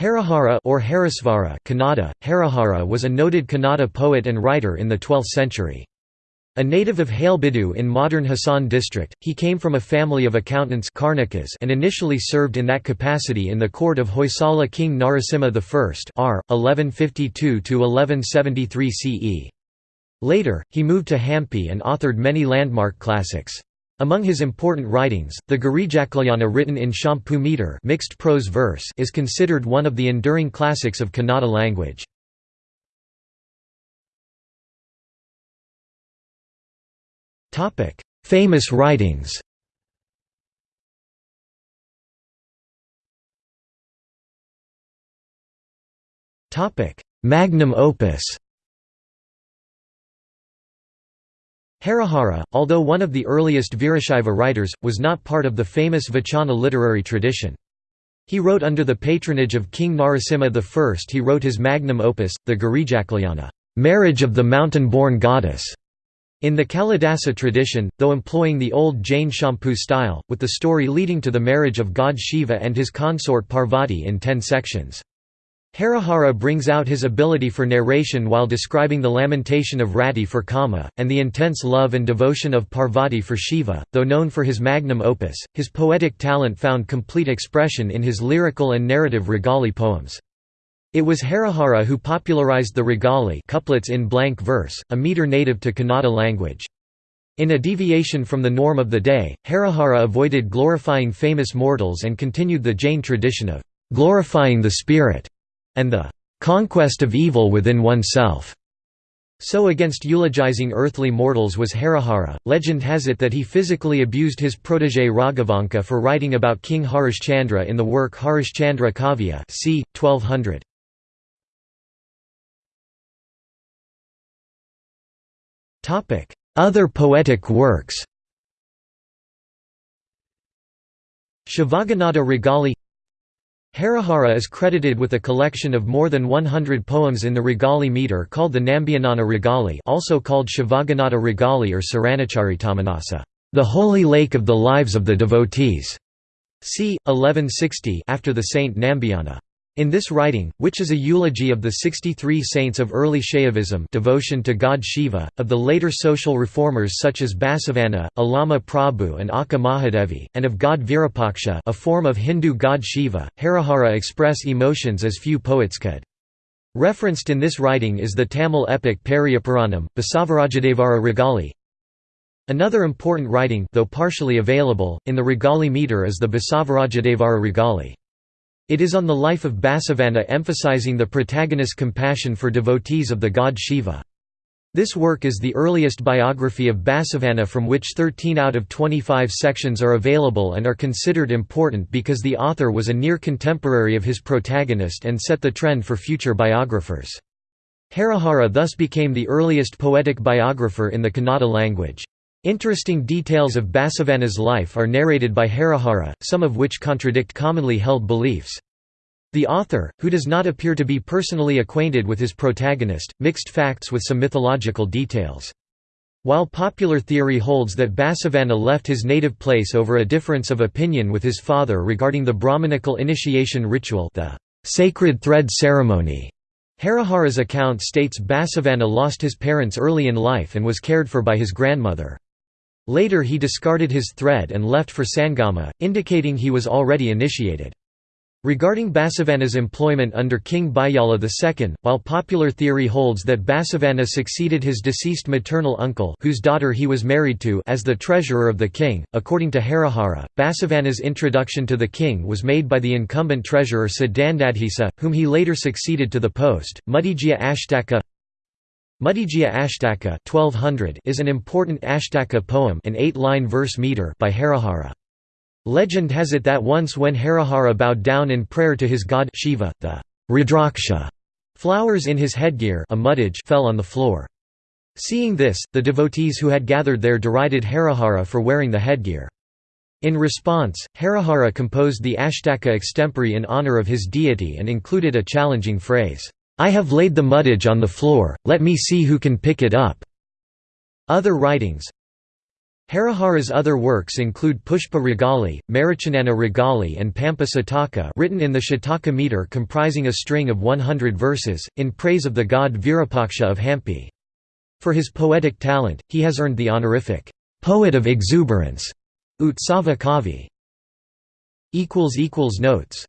Harihara or Harisvara Kannada, Harihara was a noted Kannada poet and writer in the 12th century. A native of Halebidu in modern Hassan district, he came from a family of accountants and initially served in that capacity in the court of Hoysala king Narasimha I r. 1152–1173 CE. Later, he moved to Hampi and authored many landmark classics. Among his important writings, the Girijakalyan written in Champu meter mixed prose verse is considered one of the enduring classics of Kannada language. Famous writings Magnum opus Harihara, although one of the earliest Virashaiva writers, was not part of the famous Vachana literary tradition. He wrote under the patronage of King Narasimha I. He wrote his magnum opus, the Girijakalyan, marriage of the mountain-born goddess, in the Kalidasa tradition, though employing the old Jain Champu style, with the story leading to the marriage of god Shiva and his consort Parvati in ten sections. Harihara brings out his ability for narration while describing the lamentation of Rati for Kama, and the intense love and devotion of Parvati for Shiva. Though known for his magnum opus, his poetic talent found complete expression in his lyrical and narrative Ragali poems. It was Harihara who popularized the Ragali couplets in blank verse, a meter native to Kannada language. In a deviation from the norm of the day, Harihara avoided glorifying famous mortals and continued the Jain tradition of glorifying the spirit and the conquest of evil within oneself. So against eulogizing earthly mortals was Harihara. Legend has it that he physically abused his protege Raghavanka for writing about King Harishchandra in the work Harishchandra Kavya c. 1200. Other poetic works Shivaganada Ragali Harihara is credited with a collection of more than 100 poems in the Ragali meter called the Nambiyanana Ragali also called Shivaganada Ragali or Saranacharitamanasa, the holy lake of the lives of the devotees, c. 1160 after the saint Nambiyana. In this writing, which is a eulogy of the 63 saints of early Shaivism devotion to god Shiva, of the later social reformers such as Basavanna, Allama Prabhu and Akka Mahadevi, and of god Virupaksha a form of Hindu god Shiva, Harihara express emotions as few poets could. Referenced in this writing is the Tamil epic Periyapuranam, Basavarajadevara Ragali. Another important writing though partially available, in the Ragali meter is the Basavarajadevara Ragali. It is on the life of Basavanna emphasizing the protagonist's compassion for devotees of the god Shiva. This work is the earliest biography of Basavanna from which 13 out of 25 sections are available and are considered important because the author was a near contemporary of his protagonist and set the trend for future biographers. Harihara thus became the earliest poetic biographer in the Kannada language. Interesting details of Basavanna's life are narrated by Harihara, some of which contradict commonly held beliefs. The author, who does not appear to be personally acquainted with his protagonist, mixed facts with some mythological details. While popular theory holds that Basavanna left his native place over a difference of opinion with his father regarding the Brahmanical initiation ritual the sacred thread ceremony, Harihara's account states Basavanna lost his parents early in life and was cared for by his grandmother. Later he discarded his thread and left for Sangama, indicating he was already initiated. Regarding Basavanna's employment under King Bijjala II, while popular theory holds that Basavanna succeeded his deceased maternal uncle whose daughter he was married to as the treasurer of the king, according to Harihara, Basavanna's introduction to the king was made by the incumbent treasurer Siddhandadhisa, whom he later succeeded to the post. Mudigeya Ashtaka Mudigeya Ashtaka 1200 is an important Ashtaka poem an eight-line verse meter by Harihara. Legend has it that once when Harihara bowed down in prayer to his god Shiva, the Rudraksha flowers in his headgear a fell on the floor. Seeing this, the devotees who had gathered there derided Harihara for wearing the headgear. In response, Harihara composed the Ashtaka extempore in honor of his deity and included a challenging phrase, I have laid the muddage on the floor, let me see who can pick it up." Other writings Harihara's other works include Pushpa Ragali, Marichanana Ragali and Pampa Sataka written in the Shataka meter comprising a string of 100 verses, in praise of the god Virupaksha of Hampi. For his poetic talent, he has earned the honorific, "'Poet of Exuberance' Utsava Kavi. Notes